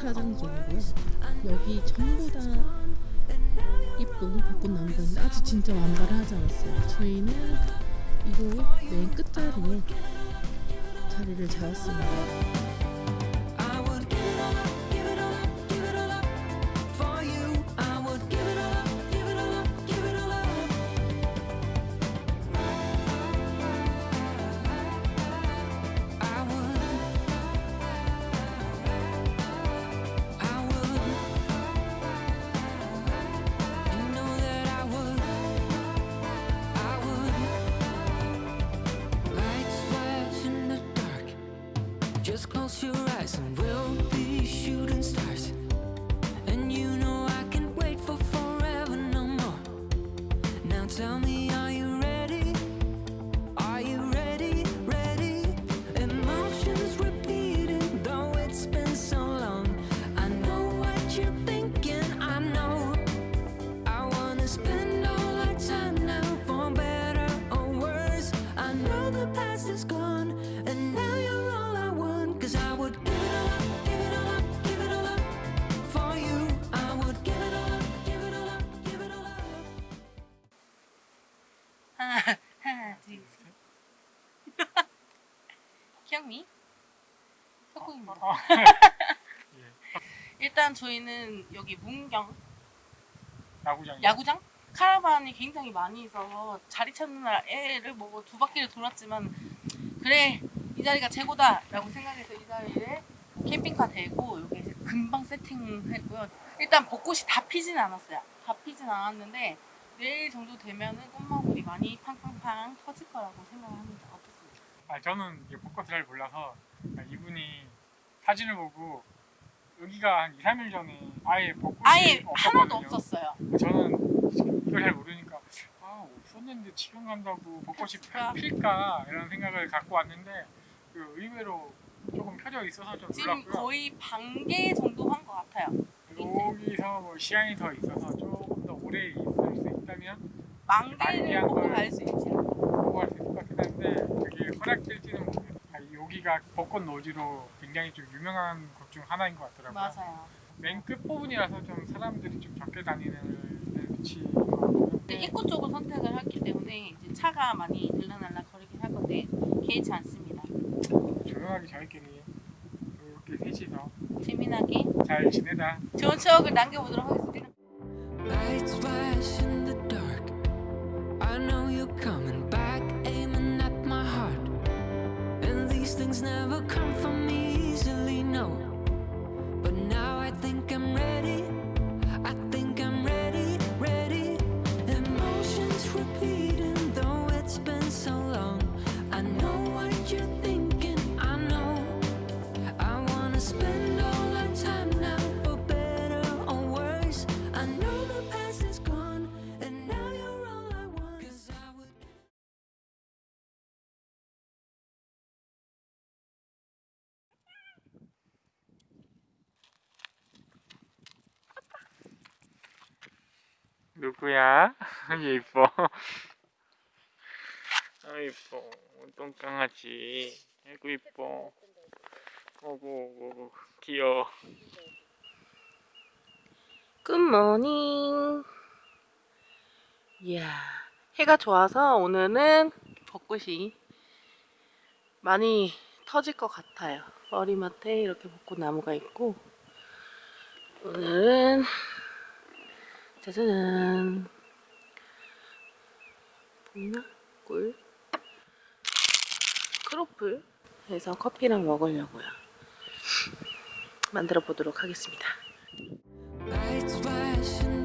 주차장 쪽이고요. 여기 전부 다 이쁜 벚꽃나무가 있는데 아직 진짜 완발을 하지 않았어요. 저희는 이곳 맨 끝자리에 자리를 잡았습니다. Just close your eyes and we'll 기억니? 소고기입니다. 일단 저희는 여기 문경 야구장. 야구장 카라반이 굉장히 많이 있어서 자리 날 애를 뭐두 바퀴를 돌았지만 그래 이 자리가 최고다 라고 생각해서 이 자리에 캠핑카 대고 여기 이제 금방 세팅했고요. 일단 벚꽃이 다 피진 않았어요. 다 피진 않았는데 내일 정도 되면은 꽃마무리 많이 팡팡팡 터질 거라고 생각합니다. 아 저는 벚꽃을 잘 몰라서 아, 이분이 사진을 보고 여기가 한 2, 3일 전에 아예 벚꽃이 아예 하나도 없었거든요. 없었어요. 저는 이걸 잘 모르니까 아 없었는데 지금 간다고 벚꽃이? 펴- 필까 이런 생각을 갖고 왔는데 그 의외로 조금 펴져 있어서 좀 지금 놀랐고요. 거의 반개 정도 한 것 같아요. 여기서 뭐 시간이 더 있어서 조금 더 오래 있을 수 있다면 만개를 보고 걸- 갈수 있죠. 보고 갈 수 있을 것 같긴 한데 허락될지는 모르겠어요. 아, 여기가 벚꽃 노지로 굉장히 좀 유명한 곳 중 하나인 것 같더라고요. 맞아요. 맨 끝부분이라서 좀 사람들이 좀 적게 다니는 위치인 것 같고요. 이제 입구 쪽을 선택을 했기 때문에 이제 차가 많이 들락날락 거리긴 할 건데 개의치 않습니다. 조용하게 저희끼리 이렇게 셋이서 재미나게 잘 지내다 좋은 추억을 남겨보도록 하겠습니다. Lights flash in the dark. I know you're coming back, aiming 누구야? 예뻐 아 예뻐 똥강아지 아이고 예뻐 오고 오고 귀여워 굿모닝. 이야, 해가 좋아서 오늘은 벚꽃이 많이 터질 것 같아요. 머리맡에 이렇게 벚꽃 나무가 있고 오늘은 짜자잔 보이나? 꿀 크로플 해서 커피랑 먹으려고요. 만들어 보도록 하겠습니다. Lights flash in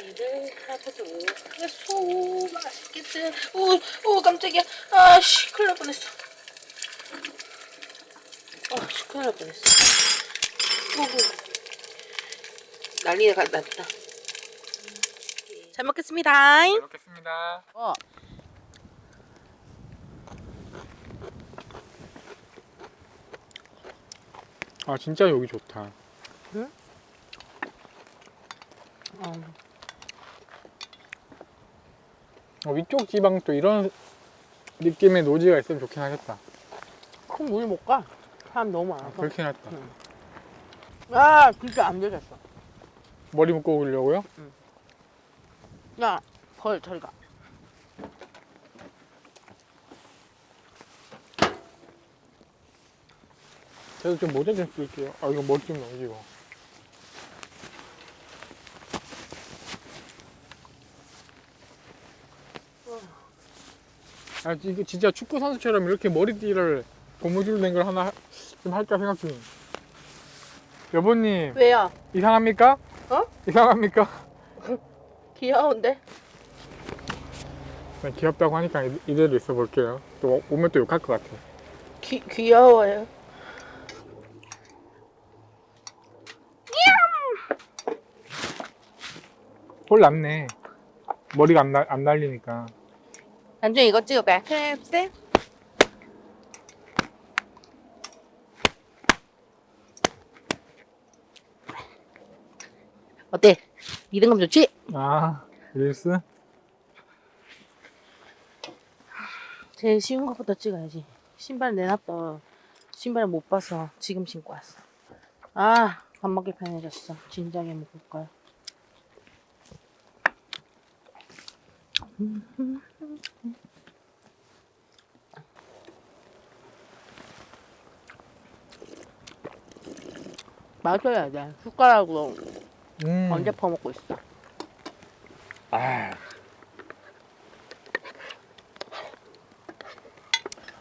이를 하도록 하겠소 맛있겠지 오 오 깜짝이야 아씨 큰일 날 뻔했어 아씨 큰일 날 뻔했어 오구 난리가 났다 잘 먹겠습니다 잘 먹겠습니다. 어. 아 진짜 여기 좋다. 어. 어, 위쪽 지방 또 이런 느낌의 노지가 있으면 좋긴 하겠다. 큰물 못 가. 사람 너무 아, 많아서. 그렇긴 했다. 아, 진짜 안 되겠어. 머리 묶고 오려고요? 야, 벌 저리 가. 저도 좀 모자 좀 쓸게요. 아 이거 머리 좀 넘기고. 아 이거 진짜 축구 선수처럼 이렇게 머리띠를 고무줄 낸걸 하나 하- 좀 할까 생각 중. 여보님 왜요? 이상합니까? 어? 이상합니까? 귀여운데? 네, 귀엽다고 하니까 이- 이대로 있어 볼게요. 또 오면 또 욕할 것 같아. 귀, 귀여워요. 홀 났네. 머리가 안, 날, 안 날리니까. 나중에 이거 찍을까요? 캡스? 어때? 리듬감 좋지? 아 릴스? 제일 쉬운 것부터 찍어야지. 신발 내놨다. 신발 못 봐서 지금 신고 왔어. 아, 밥 먹기 편해졌어. 진작에 먹을 걸. 마셔야 돼. 숟가락으로 음. 언제 퍼먹고 있어. 아.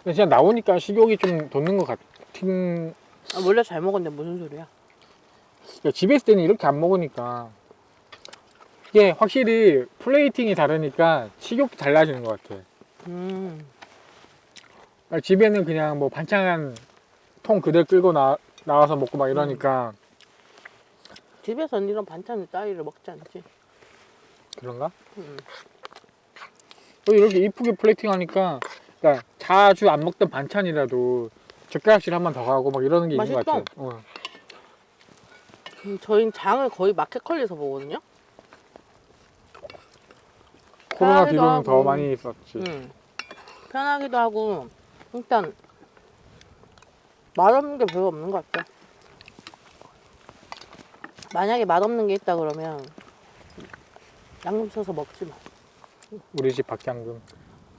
근데 진짜 나오니까 식욕이 좀 돋는 것 같은. 아, 원래 잘 먹었는데 무슨 소리야? 그러니까 집에 있을 때는 이렇게 안 먹으니까 이게 확실히 플레이팅이 다르니까 식욕도 달라지는 것 같아. 음, 그러니까 집에는 그냥 뭐 반찬 통 그대로 끌고 나, 나와서 먹고 막 이러니까 집에서는 이런 반찬 따위를 먹지 않지. 그런가? 음. 또 이렇게 이쁘게 플레이팅 하니까 그러니까 자주 안 먹던 반찬이라도 젓가락질 한 번 더 가고 막 이러는 게 있는 것 맛있다. 같아. 어. 음, 저희는 장을 거의 마켓컬리에서 보거든요. 코로나 뒤로는 더. 많이 있었지. 음. 편하기도 하고 일단 맛없는 게 별로 없는 것 같아. 만약에 맛없는 게 있다 그러면 양념 쳐서 먹지 마. 우리 집 박향금.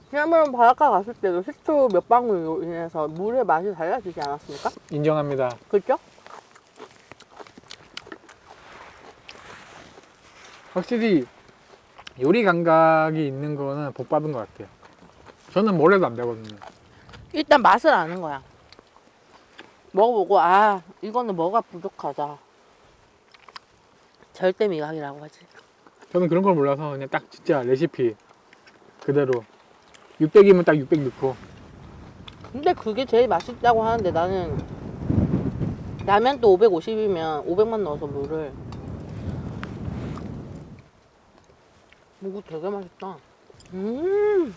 지난번 바닷가 갔을 때도 식초 몇 방울로 인해서 물의 맛이 달라지지 않았습니까? 인정합니다. 그죠? 확실히 요리 감각이 있는 거는 복 받은 것 같아요. 저는 뭘 해도 안 되거든요. 일단 맛을 아는 거야. 먹어보고 아 이거는 뭐가 부족하다. 절대 미각이라고 하지. 저는 그런 걸 몰라서 그냥 딱 진짜 레시피 그대로 600이면 딱 600 넣고 근데 그게 제일 맛있다고 하는데 나는 라면도 550이면 500만 넣어서 물을 이거 되게 맛있다. 음,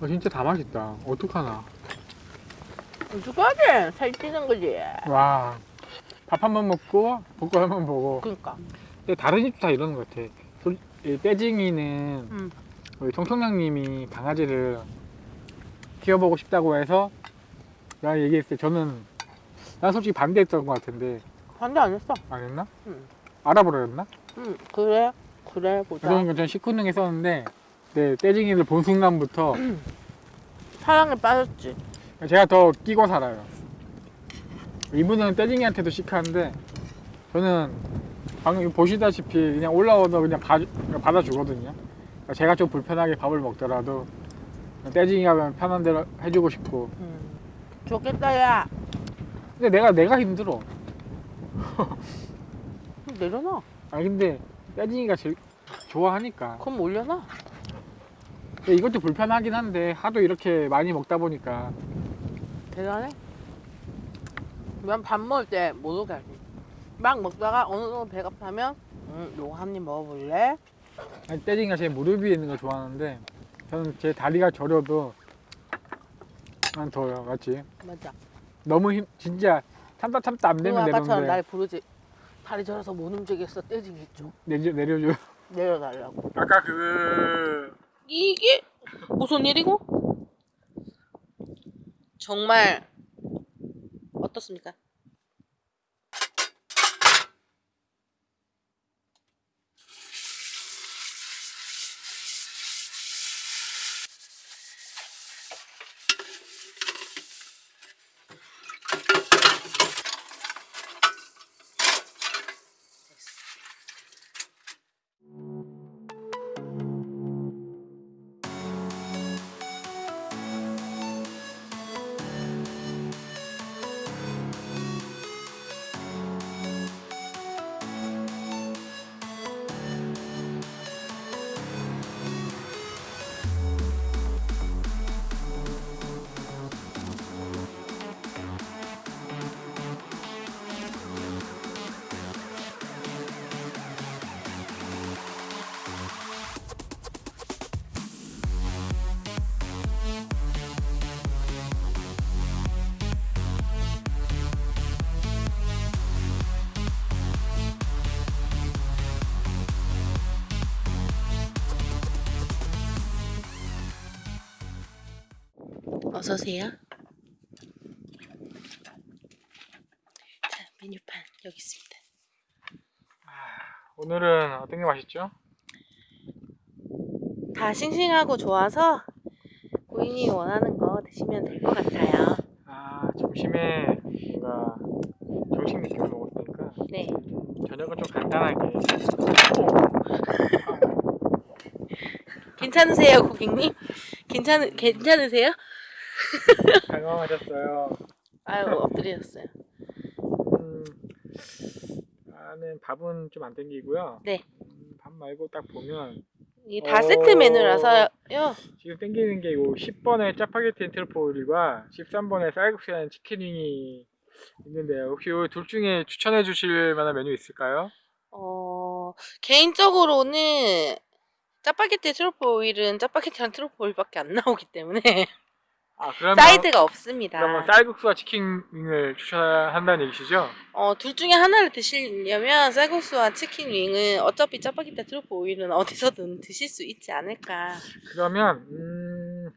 어, 진짜 다 맛있다. 어떡하나. 어떡하지? 살찌는 거지. 와. 밥 한 번 먹고 볶음 한번 보고 그러니까. 근데 다른 집도 다 이러는 것 같아. 솔- 이 떼징이는 음. 우리 청청장님이 강아지를 키워보고 싶다고 해서 내가 얘기했을 때 저는 난 솔직히 반대했던 것 같은데 반대 안 했어. 안 했나? 응. 알아보려였나? 응, 그래. 그래, 보자. 그러니까 전 식후능에 썼는데 네, 떼징이를 본 순간부터 사랑에 빠졌지. 제가 더 끼고 살아요. 이분은 떼징이한테도 시크한데 저는 방금 보시다시피 그냥 올라오다 그냥 봐, 받아주거든요. 그러니까 제가 좀 불편하게 밥을 먹더라도 떼징이가 편한 대로 해주고 싶고 음. 좋겠다, 야. 근데 내가 내가 힘들어. 내려놔. 아니 근데 떼징이가 제일 좋아하니까. 그럼 올려놔. 근데 이것도 불편하긴 한데 하도 이렇게 많이 먹다 보니까 대단해. 난 밥 먹을 때 못 오게 하지. 막 먹다가 어느 정도 배가 타면 음, 요거 한 입 먹어볼래? 아니, 떼징이가 제 무릎 위에 있는 걸 좋아하는데 저는 제 다리가 저려도 난 더요, 맞지? 맞아. 너무 힘 진짜 참다 참다 안 되면 아까처럼 날 부르지. 다리 저려서 못 움직였어. 좀 내려 내려줘. 내려달라고. 아까 그 이게 무슨 일이고? 정말 어떻습니까? 어서 오세요. 자, 메뉴판 여기 있습니다. 오늘은 어떤 게 맛있죠? 다 싱싱하고 좋아서 고객님이 원하는 거 드시면 될 것 같아요. 아 점심에 뭔가 정식 느낌을 먹었으니까 네. 저녁은 좀 간단하게. 괜찮으세요, 고객님? 괜찮 괜찮으세요? 당황하셨어요. 아유 엎드리셨어요. 음, 나는 밥은 좀 안 땡기고요. 네. 음, 밥 말고 딱 보면 이게 다 어. 세트 메뉴라서요. 지금 땡기는 게 요 10번의 짜파게티 오일과 13번의 쌀국수라는 치킨윙이 있는데요. 혹시 이둘 중에 추천해 주실 만한 메뉴 있을까요? 어 개인적으로는 짜파게티 truffle oil은 짜파게티랑 truffle oil밖에 안 나오기 때문에 아, 그러면 사이드가 없습니다. 그러면 쌀국수와 chicken wing을 추천한다는 얘기시죠? 어, 둘 중에 하나를 드시려면 쌀국수와 chicken wing은 어차피 짜파게티 truffle oil은 어디서든 드실 수 있지 않을까. 그러면 음,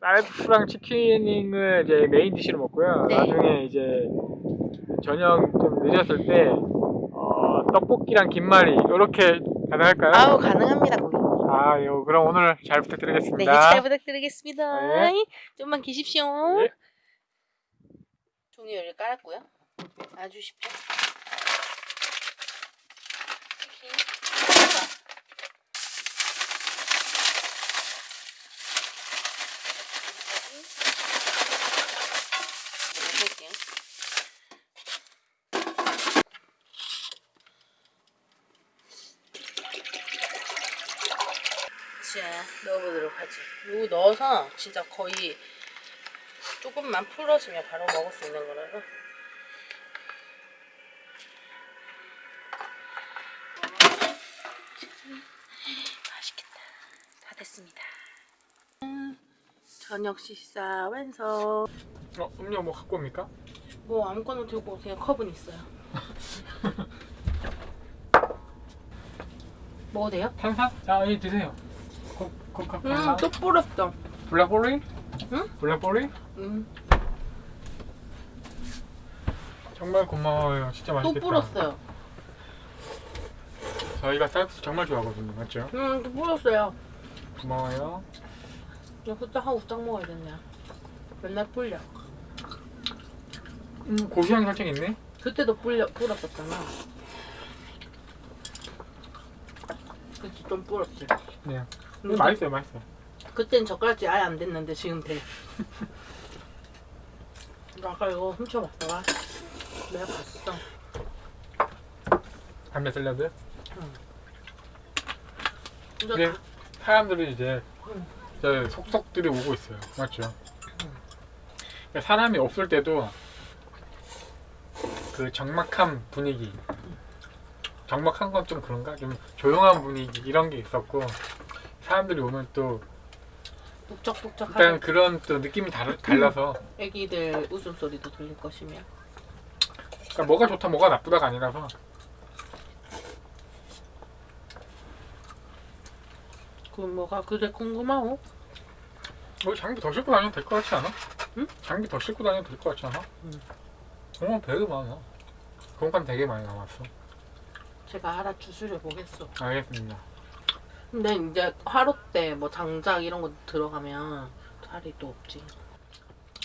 쌀국수랑 chicken wing을 이제 main dish로 먹고요. 네. 나중에 이제 저녁 좀 늦었을 때 어, 떡볶이랑 김말이 이렇게 가능할까요? 아우 가능합니다 고객님. 아, 예, 그럼 오늘 잘 네, 부탁드리겠습니다. 잘 부탁드리겠습니다. 네. 좀만 계십시오. 네. 종이 여기 깔았고요. 놔주십시오. 치킨. 여기까지. 할게요. 자, 넣어보도록 하죠. 이거 넣어서 진짜 거의 조금만 풀어주면 바로 먹을 수 있는 거라서. 맛있겠다. 다 됐습니다. 음, 저녁 식사 완성. 어, 음료 뭐 갖고 옵니까? 뭐 아무거나 들고 오세요. 컵은 있어요. 먹어도 돼요? 탄산? 자, 이 드세요. 코, 코카콜라. 음, 또 뿌렸어. 블랙베리? 응? 블랙베리? 음, 정말 고마워요. 진짜 또 맛있겠다. 뿌렸어요. 저희가 쌀국수 정말 좋아하거든요. 맞죠? 음, 또 뿌렸어요. 고마워요. 야, 후딱 하고 후딱 먹어야겠네. 맨날 불려. 음, 고소향 살짝 있네. 그때도 불려, 불었었잖아. 그때 좀 불었지. 네. 근데 맛있어요, 맛있어요. 그땐 젓가락질 아예 안 됐는데 지금 돼. 나 아까 이거 훔쳐 먹다가 내가 봤어. 담배 샐러드? 응. 근데 사람들이 이제 이제 속속들이 오고 있어요. 맞죠? 그러니까 사람이 없을 때도 그 적막한 분위기, 적막한 건 좀 그런가? 좀 조용한 분위기 이런 게 있었고 사람들이 오면 또 일단 북적북적하게 그런 또 느낌이 달, 달라서 애기들 웃음소리도 들릴 것이며 그러니까 뭐가 좋다 뭐가 나쁘다가 아니라서 그 뭐가 그래 궁금하오? 뭐 장비 더 싣고 다니면 될것 같지 않아? 응? 장비 더 싣고 다니면 될것 같지 않아? 응. 공간 되게 많아. 공간 되게 많이 남았어. 제가 알아 주스려 보겠어. 알겠습니다. 근데 이제 하루 때 뭐 장작 이런 거 들어가면 자리도 없지.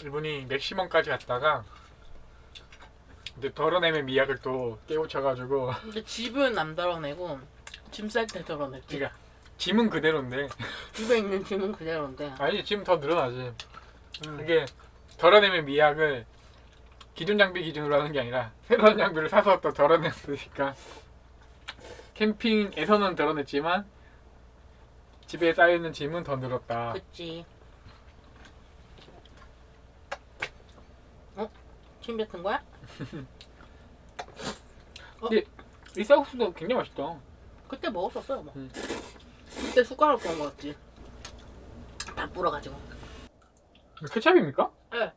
이분이 맥시멈까지 갔다가 이제 덜어내면 미약을 또 깨우쳐가지고 근데 집은 안 덜어내고 짐 쌀 때 덜어냈지. 그러니까 짐은 그대로인데 집에 있는 짐은 그대로인데. 아니 짐 더 늘어나지. 음. 그게 덜어내면 미약을 기존 장비 기준으로 하는 게 아니라 새로운 장비를 사서 또 덜어냈으니까 캠핑에서는 덜어냈지만 집에 쌓여있는 짐은 더 늘었다. 그치. 어? 침 뱉은 거야? 이 쌀국수도 굉장히 맛있다. 그때 먹었었어요 뭐. 음. 그때 숟가락 부어 먹었지. 다 불어가지고. 이거 케찹입니까? 네.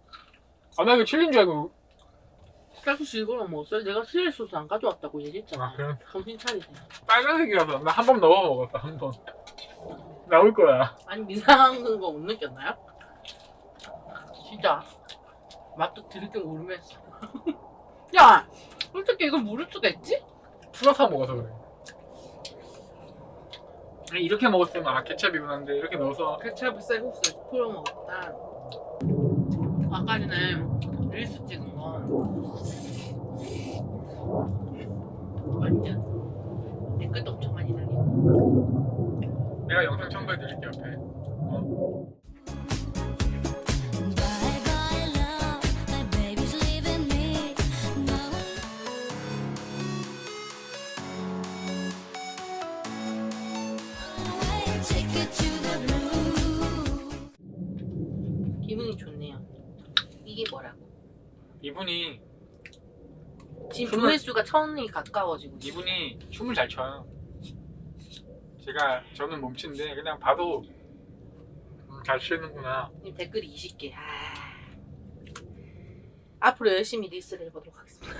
아, 나 이거 칠린 줄 알고. 쌀국수 이거랑 먹었어요? 내가 스릴 소스 안 가져왔다고 얘기했잖아. 아, 그럼 정신 차리세요. 빨간색이라서 나 한 번 넣어 먹었어, 한 번. 나올 거야. 아니 이상한 거 못 느꼈나요? 진짜 맛도 줄 모르겠어. 야, 솔직히 이걸 모를 수가 있지? 풀어서 먹어서 그래. 이렇게 먹었으면 아 케찹이구나 한데 이렇게 넣어서 케찹을 쌀국수에 풀어 먹었다. 아까 전에 릴스 찍은 거 완전 댓글도 달리고. 내가 영상 첨부해 드릴게 옆에. It to the blue. 기분이 좋네요. 이게 뭐라고? 이분이 지금 정말- 조회수가 천이 가까워지고 있어. 이분이 춤을 잘 춰요. 제가 저는 몸치인데 그냥 봐도 음, 잘 추는구나. 님 댓글이 20개. 아... 앞으로 열심히 리스를 해보도록 하겠습니다.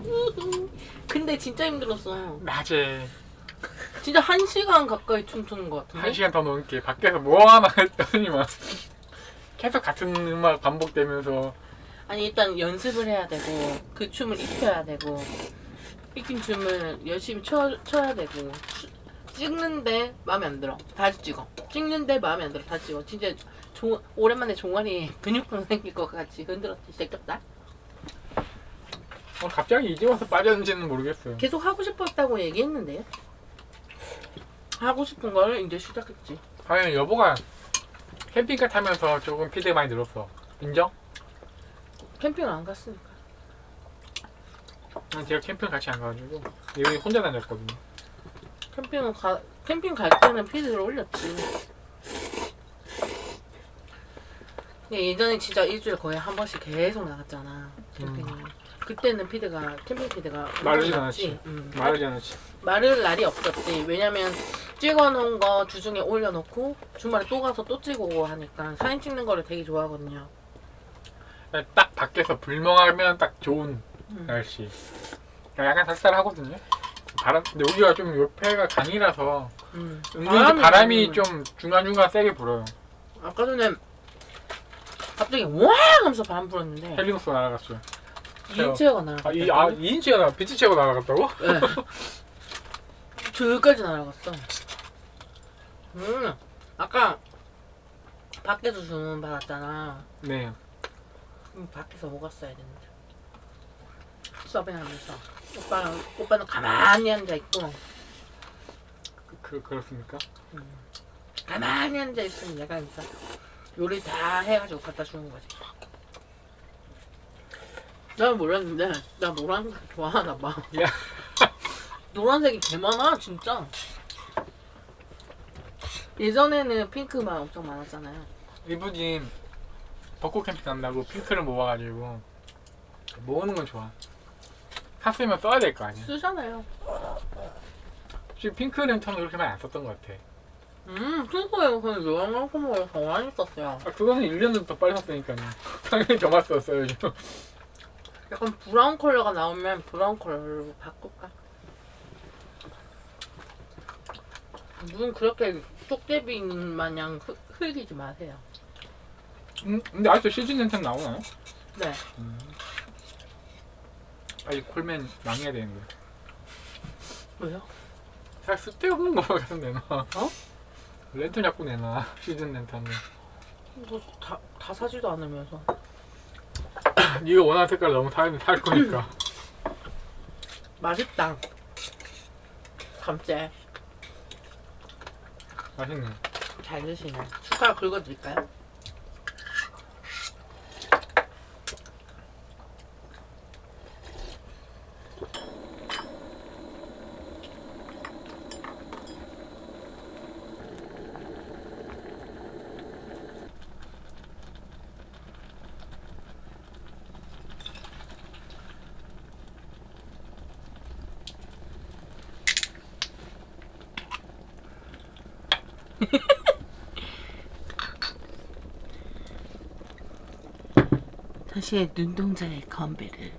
근데 진짜 힘들었어. 낮에 진짜 한 시간 가까이 춤추는 것 같은데. 한 시간 더 넘게 밖에서 뭐 하나 했더니만 계속 같은 음악 반복되면서 아니 일단 연습을 해야 되고 그 춤을 익혀야 되고 익힌 춤을 열심히 춰, 춰야 되고 추- 찍는데 마음에 안 들어. 다시 찍어. 찍는데 마음에 안 들어. 다시 찍어. 진짜 조, 오랜만에 종아리 근육통 생길 것 같이 흔들었지. 새겼다. 어, 갑자기 이제 와서 빠졌는지는 모르겠어요. 계속 하고 싶었다고 얘기했는데요. 하고 싶은 걸 이제 시작했지. 과연 여보가 캠핑카 타면서 조금 피드 많이 늘었어. 인정? 캠핑을 안 갔으니까. 난 제가 캠핑 같이 안 가가지고 여기 혼자 다녔거든요. 캠핑은 가 캠핑 갈 때는 피드를 올렸지 근데 예전에 진짜 일주일에 거의 한 번씩 계속 나갔잖아 캠핑 그때는 피드가 캠핑 피드가 났지. 않았지. 응. 말하지 않았지. 마를 날이 없었지 왜냐면 찍어놓은 거 주중에 올려놓고 주말에 또 가서 또 찍고 하니까 사진 찍는 거를 되게 좋아하거든요 딱 밖에서 불멍하면 딱 좋은 음. 날씨. 약간 쌀쌀하거든요. 바람, 근데 여기가 좀 옆에가 강이라서 음. 은근히 바람이 음. 좀 중간중간 세게 불어요. 아까 전에 갑자기 와 하면서 바람 불었는데 헬리노스 날아갔어요. 2인체어가 날아갔다 아, 이, 아, 2인치가 나, 비치체가 날아갔다고? 네. 저기까지 날아갔어. 음, 아까 밖에서 주문 받았잖아. 네. 음, 밖에서 먹었어야 되는데. 서빙하면서 오빠는 오빠는 가만히 앉아 있고 그, 그렇습니까? 가만히 앉아 있으면 내가 진짜 요리 다 해가지고 갖다 주는 거지. 난 몰랐는데 나 노란색 좋아하나 봐. 야. 노란색이 개 많아 진짜. 예전에는 핑크만 엄청 많았잖아요. 이분이 벚꽃 캠핑 간다고 핑크를 모아가지고 모으는 건 좋아. 샀으면 써야 될 거 아니야. 쓰잖아요. 혹시 핑크 랜턴은 그렇게 많이 안 썼던 것 같아. 음, 핑크에 그냥 요양상품을 더 많이 썼어요. 아, 그거는 1년은 더 빨리 샀으니까요. 당연히 더 많이 썼어요, 요즘. 약간 브라운 컬러가 나오면 브라운 컬러로 바꿀까? 눈 그렇게 쪽제비 마냥 흐, 흘리지 마세요. 음, 근데 아직도 시즌 랜턴 나오나요? 네. 빨리 콜맨 망해야 되는데. 왜요? 잘 쓸데없는 거 계속 내놔. 어? 랜턴 자꾸 내놔, 시즌 랜턴을. 뭐 다, 다 사지도 않으면서. 네가 원하는 색깔 너무 살, 살 거니까. 맛있다. 감째. 맛있네. 잘 드시네. 숟가락 긁어드릴까요? 다시 눈동자의 건배를